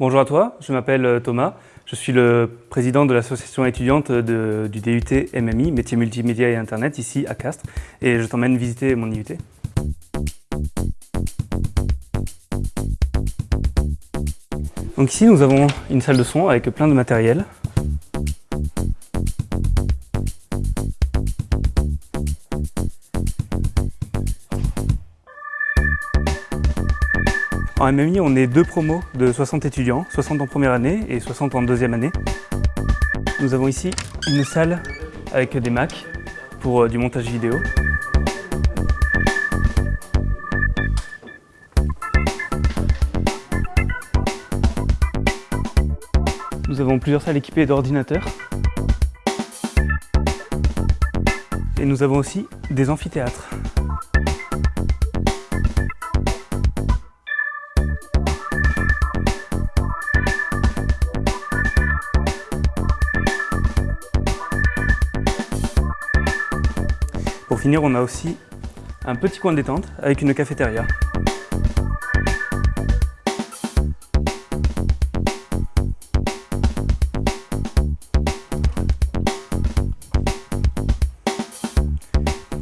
Bonjour à toi, je m'appelle euh, Thomas, je suis le président de l'association étudiante du DUT MMI, métier multimédia et internet, ici à Castres, et je t'emmène visiter mon IUT. Donc ici nous avons une salle de son avec plein de matériel. En MMI, on est deux promos de 60 étudiants, 60 en première année et 60 en deuxième année. Nous avons ici une salle avec des Macs pour euh, du montage vidéo. Nous avons plusieurs salles équipées d'ordinateurs. Et nous avons aussi des amphithéâtres. On a aussi un petit coin de détente avec une cafétéria.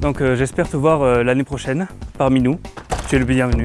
Donc euh, j'espère te voir euh, l'année prochaine parmi nous. Tu es le bienvenu.